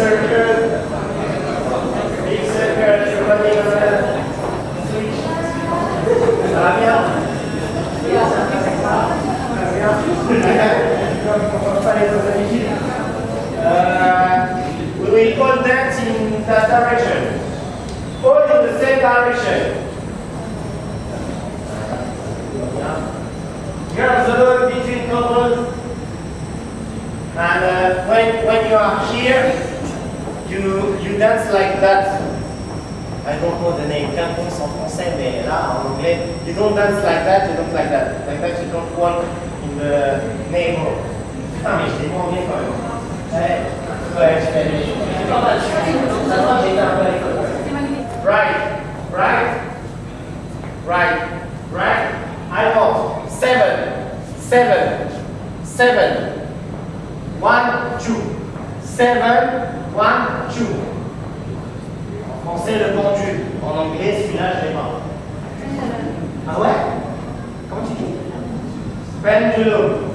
circle. Circle, we will call that in that direction. All in the same direction. Between couples. And uh, when, when you are here, you, you dance like that. I don't know the name, cantons en français, mais là en anglais, you don't dance like that, you don't like that. Like that, you don't walk in the neighborhood. Ah, Putain, mais je l'ai moins bien quand même. Ouais, ouais. Right, right, right, right. I want seven, seven, seven, one, two, seven, one, two. En français, le pendule. En anglais, celui-là, je l'ai pas. Ah ouais Comment tu dis Pendulum.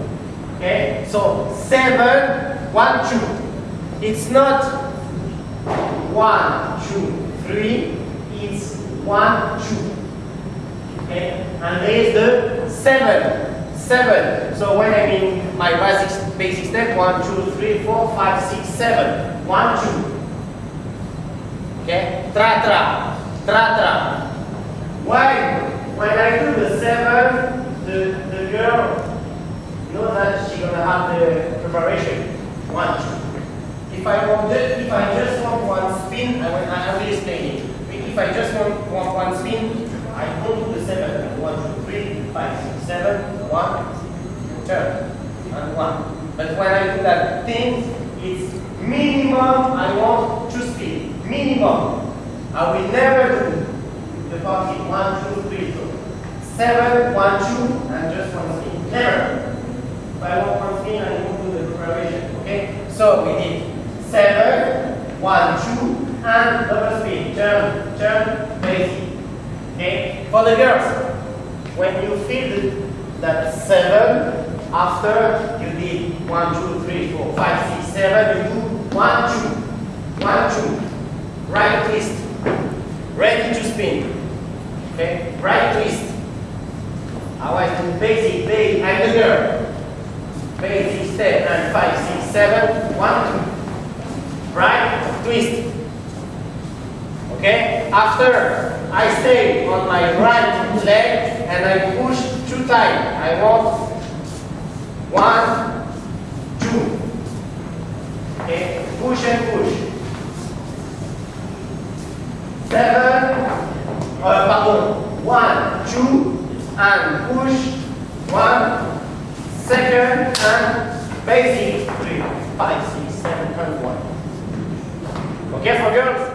Okay, so seven, one, two. It's not one, two, three. It's one, two. Okay, and there is the seven, seven. So when I mean my basic basic step, one, two, three, four, five, six, seven. One, two. Okay, tra tra, tra tra. Why? When I do the seven, the the girl know that she's gonna have the preparation. One, two. If I want just, if I just want one spin, I will, I will explain it. If I just want, want one spin, I don't do the seven. One, two, three, five, six, seven, one, turn, and one. But when I do that thing, it's minimum I want to spin. Minimum. I will never do the party one, two, three, two. Seven, one, two, and just one spin. Never. If I want one spin, I do the preparation. Okay? So we did seven, one, two, and double spin. Turn, turn, basic. Okay? For the girls, when you feel that seven, after you did one, two, three, four, five, six, seven, you do one, two, one, two, right twist, ready to spin. Okay? Right twist. I want to basic, basic, I'm the girl. Basic step and five, six, seven, one, two. Right twist. Okay? After I stay on my right leg and I push two times. I want one, two. Okay? Push and push. Seven, uh, pardon, one, two, and push, one, second, and basic, three, five, six, seven, and one. Okay for girls?